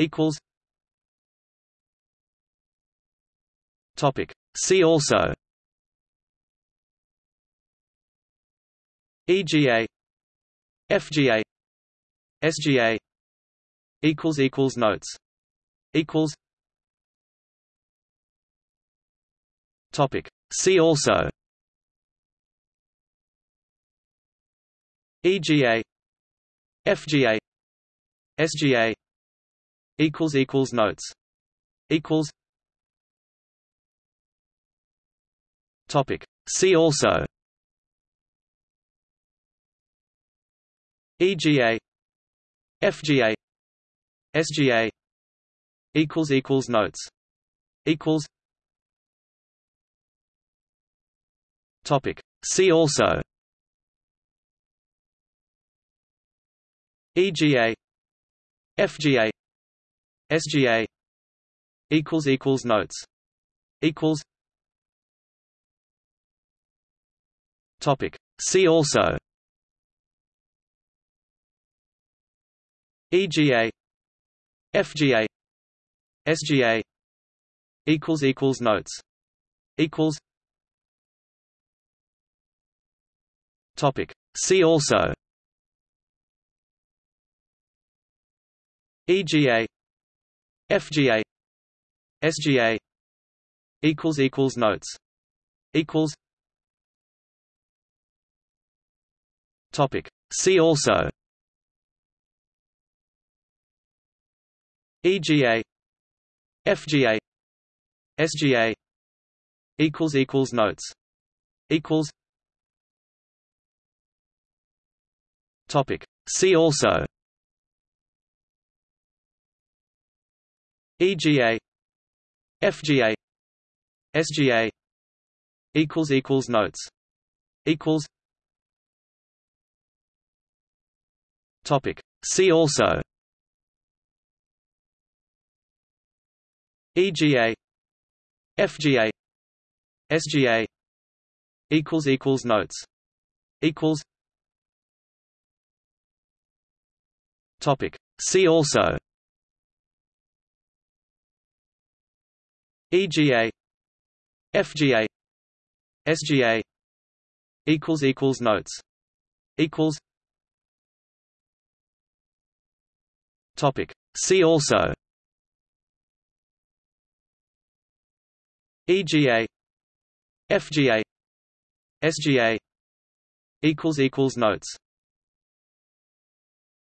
equals topic see also EGA FGA SGA equals equals notes equals topic see also EGA FGA SGA equals equals notes. Equals. Topic. See also. EGA FGA SGA equals equals notes. Equals. Topic. See also. EGA FGA SGA equals equals notes equals topic see also EGA FGA SGA equals equals notes equals topic see also EGA FGA SGA equals equals notes equals topic see also EGA FGA SGA equals equals notes equals topic see also EGA FGA SGA equals equals notes equals topic see also EGA FGA SGA equals equals notes equals topic see also EGA FGA SGA equals equals notes equals topic see also EGA FGA SGA equals equals notes